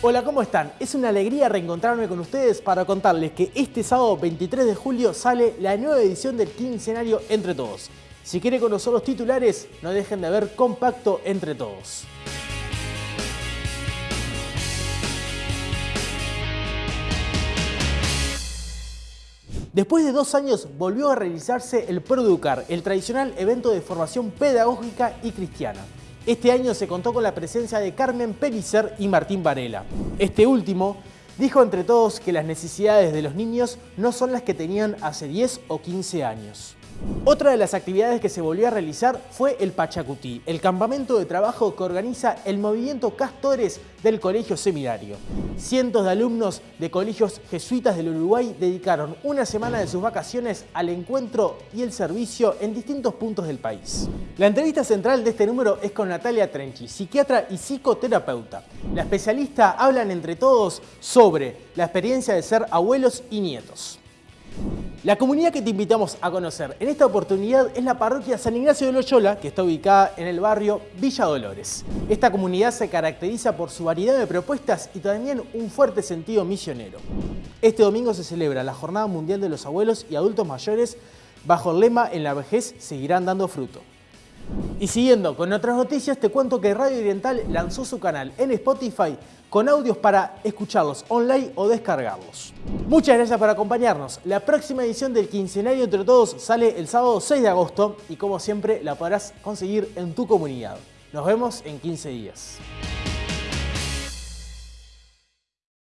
Hola, ¿cómo están? Es una alegría reencontrarme con ustedes para contarles que este sábado 23 de julio sale la nueva edición del quincenario Entre Todos. Si quiere conocer los titulares, no dejen de ver Compacto Entre Todos. Después de dos años volvió a realizarse el Producar, el tradicional evento de formación pedagógica y cristiana. Este año se contó con la presencia de Carmen Pellicer y Martín Varela. Este último dijo entre todos que las necesidades de los niños no son las que tenían hace 10 o 15 años. Otra de las actividades que se volvió a realizar fue el Pachacutí, el campamento de trabajo que organiza el movimiento Castores del Colegio Seminario. Cientos de alumnos de colegios jesuitas del Uruguay dedicaron una semana de sus vacaciones al encuentro y el servicio en distintos puntos del país. La entrevista central de este número es con Natalia Trenchi, psiquiatra y psicoterapeuta. La especialista hablan entre todos sobre la experiencia de ser abuelos y nietos. La comunidad que te invitamos a conocer en esta oportunidad es la parroquia San Ignacio de Loyola, que está ubicada en el barrio Villa Dolores. Esta comunidad se caracteriza por su variedad de propuestas y también un fuerte sentido misionero. Este domingo se celebra la Jornada Mundial de los Abuelos y Adultos Mayores bajo el lema En la vejez seguirán dando fruto. Y siguiendo con otras noticias, te cuento que Radio Oriental lanzó su canal en Spotify con audios para escucharlos online o descargarlos. Muchas gracias por acompañarnos. La próxima edición del Quincenario Entre Todos sale el sábado 6 de agosto y como siempre la podrás conseguir en tu comunidad. Nos vemos en 15 días.